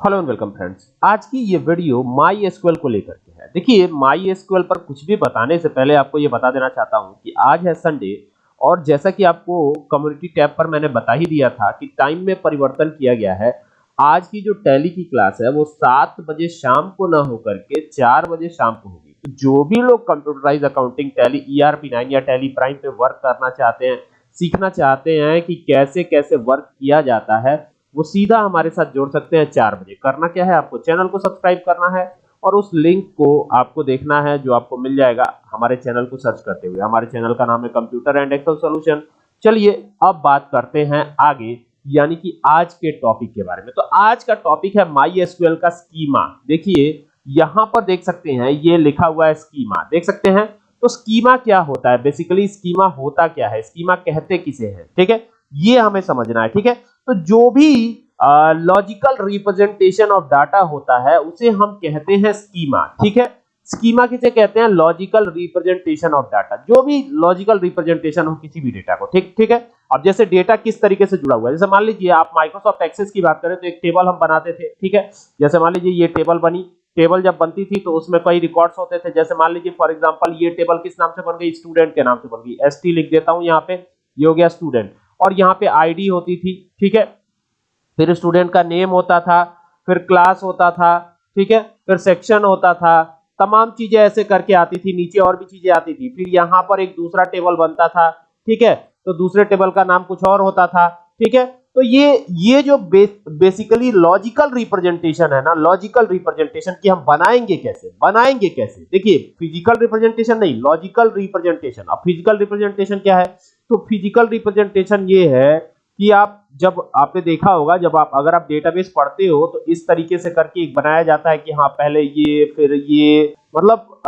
Hello and welcome friends. आज की ये वीडियो माई एसक्यूएल को लेकर के है। देखिए माई एसक्यूएल पर कुछ भी बताने से पहले आपको ये बता देना चाहता हूँ कि आज है संडे और जैसा कि आपको कम्युनिटी टैब पर मैंने बता ही दिया था कि टाइम में परिवर्तन किया गया है। आज की जो टैली की क्लास है, वो सात बजे शाम को ना होकर के चार बजे शाम को होगी। तो जो भी लोग computerise accounting Tally E R P या टैली प्राइम पे वर्क करना चाहते हैं, सीखना चाहते हैं कि कैसे कैसे वर्क किया जाता है वो सीधा हमारे साथ जोड़ सकते हैं चार बजे। करना क्या है आपको? चैनल को सब्सक्राइब करना है और उस लिंक को आपको देखना है जो आपको मिल जाएगा हमारे चैनल को सर्च करते हुए। हमारे चैनल का नाम है कंप्यूटर एंड एक्सेल सॉल्यूशन चलिए, अब बात करते हैं आगे, यानी कि आज के टॉपिक के बारे में। तो आज का टॉपिक है माई एसक्यूएल का स्कीमा देखिए, यहाँ पर देख सकते हैं, ये लिखा हुआ है स्कीमा देख सकते हैं? तो स्कीमा क्या होता है? बेसिकली स्कीमा होता क्या है? स्कीमा कहते किसे हैं? ठीक है? ये हमें समझना है, ठीक है? तो जो भी लॉजिकल रिप्रेजेंटेशन ऑफ़ डाटा होता है, उसे हम कहते हैं स्कीमा ठीक है? स्कीमा किसे कहते हैं? लॉजिकल रिप्रेजेंटेशन ऑफ़ डाटा जो भी लॉजिकल रिप्रेजेंटेशन हो किसी भी डेटा को, ठीक ठीक है? अब जैसे डेटा किस तरीके से जुड़ा हुआ है, जैसे मान लीजिए आप माइक्रोसॉफ्ट एक्सेस की बात करें तो एक टेबल हम बनाते थे, ठीक है? जैसे मान लीजिए ये टेबल बनी टेबल जब बनती थी तो उसमें कई रिकॉर्ड्स होते थे। जैसे मान लीजिए फॉर एग्जांपल ये टेबल किस नाम से बन गई? स्टूडेंट के नाम से बन गई। एसटी लिख देता हूँ यहाँ पे, ये हो गया स्टूडेंट और यहाँ पे आईडी होती थी, ठीक है? फिर स्टूडेंट का नेम होता था, फिर क्लास होता था, ठीक है? फिर सेक्शन होता था, तमाम चीज़ें ऐसे करके आती थी, नीचे और भी चीज़ें आती थी। फिर यहाँ पर एक दूसरा टेबल बनता था, ठीक है? तो दूसरे टेबल का नाम कुछ और होता था, ठीक है? तो ये ये जो बेसिकली लॉजिकल रिप्रेजेंटेशन है ना लॉजिकल रिप्रेजेंटेशन की हम बनाएँगे कैसे? बनाएँगे कैसे? देखिए फ़िज़िकल रिप्रेजेंटेशन नहीं लॉजिकल रिप्रेजेंटेशन अब फ़िज़िकल रिप्रेजेंटेशन क्या है? तो फ़िज़िकल रिप्रेजेंटेशन ये है कि आप जब आपने देखा होगा, जब आप, अगर आप डेटाबेस पढ़ते हो तो इस तरीके से करके एक बनाया जाता है कि हाँ पहले ये, फिर ये मतलब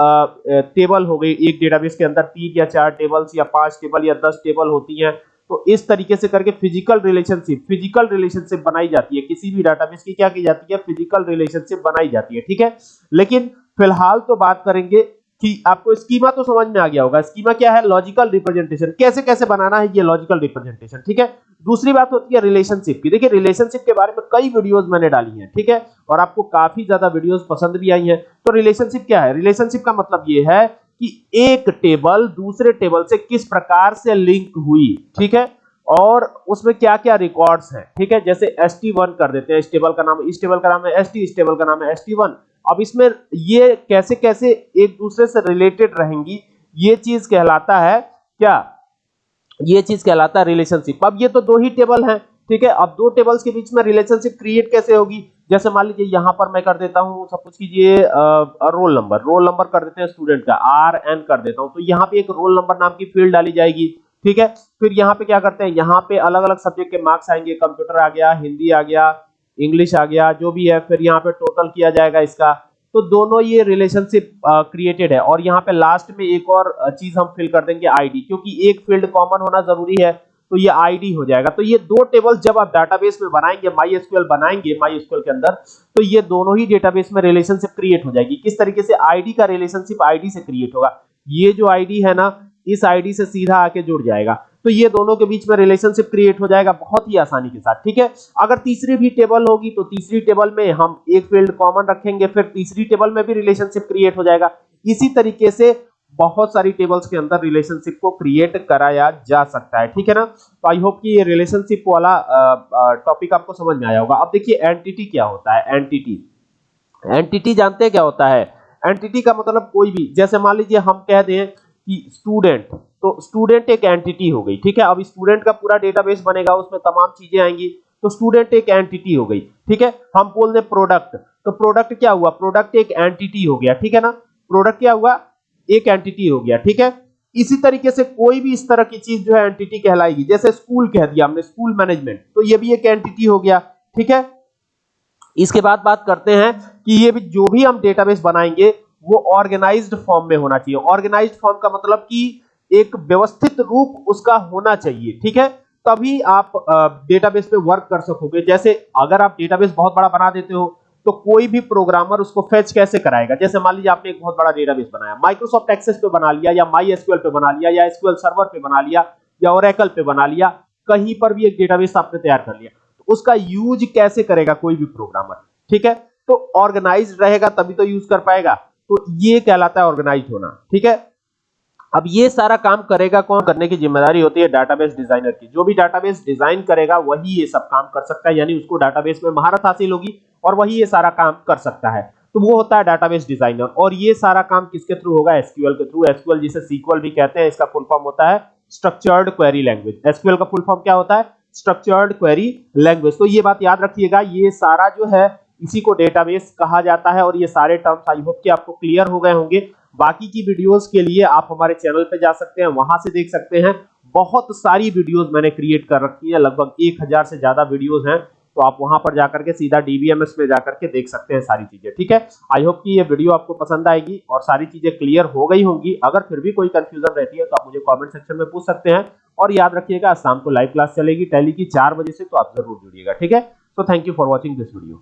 टेबल हो गई, एक डेटाबेस के अंदर तीन या चार टेबल्स या पाँच टेबल या दस टेबल होती हैं तो इस तरीके से करके फ़िज़िकल रिलेशनशिप फ़िज़िकल रिलेशनशिप बनाई जाती है। किसी भी डाटाबेस की क्या की जाती है? फ़िज़िकल रिलेशनशिप बनाई जाती है, ठीक है? लेकिन फ़िलहाल तो बात करेंगे कि आपको स्कीमा तो समझ में आ गया होगा। स्कीमा क्या है? लॉजिकल रिप्रेजेंटेशन कैसे कैसे बनाना है ये लॉजिकल रिप्रेजेंटेशन ठीक है? दूसरी बात होती है रिलेशनशिप की। देखिए रिलेशनशिप के बारे में कई वीडियोस मैंने डाली हैं, ठीक है? और आपको काफ़ी ज़्यादा वीडियोस पसंद भी आई हैं। तो रिलेशनशिप क्या है? रिलेशनशिप का मतलब ये है कि एक टेबल दूसरे टेबल से किस प्रकार से लिंक हुई, ठीक है? और उसमें क्या क्या रिकॉर्ड्स हैं, ठीक है? जैसे एस कर देते हैं। इस टेबल का नाम इस टेबल का नाम है एस टी इस टेबल का नाम है एस अब इसमें ये कैसे कैसे एक दूसरे से रिलेटेड रहेंगी, ये चीज़ कहलाता है क्या? ये चीज़ कहलाता है रिलेशनशिप अब ये तो दो ही टेबल हैं, ठीक है? अब दो टेबल्स के बीच में रिलेशनशिप क्रिएट कैसे होगी? जैसे मान लीजिए यहाँ पर मैं कर देता हूँ सपोज़ कीजिए रोल नंबर रोल नंबर कर देते हैं स्टूडेंट का आर एन कर देता हूँ। तो यहाँ पे एक रोल नंबर नाम की फ़ील्ड डाली जाएगी, ठीक है? फिर यहाँ पे क्या करते हैं? यहाँ पे अलग अलग सब्जेक्ट के मार्क्स आएँगे कंप्यूटर आ गया, हिंदी आ गया इंग्लिश आ गया, जो भी है, फिर यहाँ पे टोटल किया जाएगा इसका। तो दोनों ये रिलेशनशिप क्रिएटेड है। और यहाँ पे लास्ट में एक और चीज़ हम फिल कर देंगे आईडी क्योंकि एक फ़ील्ड कॉमन होना ज़रूरी है तो ये आईडी हो जाएगा। तो ये दो टेबल जब आप डाटाबेस में बनाएँगे एसक्यूएल बनाएँगे एसक्यूएल के अंदर तो ये दोनों ही डेटाबेस में रिलेशनशिप क्रिएट हो जाएगी। किस तरीके से आईडी का रिलेशनशिप आईडी से क्रिएट होगा, ये जो आईडी है ना, इस आईडी से सीधा आके जुड़ जाएगा। तो ये दोनों के बीच में रिलेशनशिप क्रिएट हो जाएगा बहुत ही आसानी के साथ, ठीक है? अगर तीसरी भी टेबल होगी तो तीसरी टेबल में हम एक फ़ील्ड कॉमन रखेंगे, फिर तीसरी टेबल में भी रिलेशनशिप क्रिएट हो जाएगा। इसी तरीके से बहुत सारी टेबल्स के अंदर रिलेशनशिप को क्रिएट कराया जा सकता है, ठीक है ना? तो आई होप कि ये रिलेशनशिप वाला टॉपिक आपको समझ में आया होगा। अब देखिए एंटिटी क्या होता है? एंटिटी एंटिटी जानते क्या होता है? एंटिटी का मतलब कोई भी, जैसे मान लीजिए हम कह दें कि स्टूडेंट तो स्टूडेंट एक एंटिटी हो गई, ठीक है? अब स्टूडेंट का पूरा डेटाबेस बनेगा, उसमें तमाम चीज़ें आएँगी तो स्टूडेंट एक एंटिटी हो गई, ठीक है? हम बोल दें प्रोडक्ट तो प्रोडक्ट क्या हुआ? प्रोडक्ट एक एंटिटी हो गया, ठीक है ना? प्रोडक्ट क्या हुआ? एक एंटिटी हो गया, ठीक है? इसी तरीके से कोई भी इस तरह की चीज़ जो है एंटिटी कहलाएगी, जैसे स्कूल कह दिया हमने स्कूल मैनेजमेंट तो ये भी एक एंटिटी हो गया, ठीक है? इसके बाद बात करते हैं कि ये भी जो भी हम डेटाबेस बनाएँगे, वो ऑर्गेनाइज्ड फॉर्म में होना चाहिए। ऑर्गेनाइज्ड फॉर्म का मतलब कि एक व्यवस्थित रूप उसका होना चाहिए, ठीक है? तभी आप डेटाबेस पे वर्क कर सकोगे। जैसे अगर आप डेटाबेस बहुत बड़ा बना देते हो तो कोई भी प्रोग्रामर उसको फेच कैसे कराएगा? जैसे मान लीजिए आपने एक बहुत बड़ा डेटाबेस बनाया माइक्रोसॉफ्ट एक्सेस पे बना लिया, या माई एसक्यूएल पे बना लिया, या एसक्यूएल सर्वर पे बना लिया, या ओरेकल पे बना लिया, कहीं पर भी एक डेटाबेस आपने तैयार कर लिया तो उसका यूज़ कैसे करेगा कोई भी प्रोग्रामर ठीक है? तो ऑर्गेनाइज रहेगा तभी तो यूज़ कर पाएगा। तो ये कहलाता है ऑर्गेनाइज होना, ठीक है? अब ये सारा काम करेगा कौन? करने की ज़िम्मेदारी होती है डाटाबेस डिज़ाइनर की। जो भी डाटाबेस डिज़ाइन करेगा, वही ये सब काम कर सकता है। यानी उसको डाटाबेस में महारत हासिल होगी और वही ये सारा काम कर सकता है। तो वो होता है डाटाबेस डिज़ाइनर और ये सारा काम किसके थ्रू होगा? एसक्यूएल के थ्रू एसक्यूएल जिसे सीक्वल भी कहते हैं, इसका फुल फॉर्म होता है स्ट्रक्चर्ड क्वेरी लैंग्वेज एसक्यूएल का फुल फॉर्म क्या होता है? स्ट्रक्चर्ड क्वेरी लैंग्वेज तो ये बात याद रखिएगा, ये सारा जो है, इसी को डेटाबेस कहा जाता है और ये सारे टर्म्स आई होप कि आपको क्लियर हो गए होंगे। बाकी की वीडियोस के लिए आप हमारे चैनल पे जा सकते हैं, वहाँ से देख सकते हैं। बहुत सारी वीडियोस मैंने क्रिएट कर रखी है, लगभग एक हज़ार से ज़्यादा वीडियोस हैं। तो आप वहाँ पर जाकर के सीधा डीबीएमएस में जाकर के देख सकते हैं सारी चीज़ें, ठीक है? आई होप कि ये वीडियो आपको पसंद आएगी और सारी चीज़ें क्लियर हो गई होंगी। अगर फिर भी कोई कंफ्यूजन रहती है तो आप मुझे कमेंट सेक्शन में पूछ सकते हैं। और याद रखिएगा शाम को लाइव क्लास चलेगी टैली की चार बजे से तो आप ज़रूर जुड़िएगा, ठीक है? So thank you for watching this video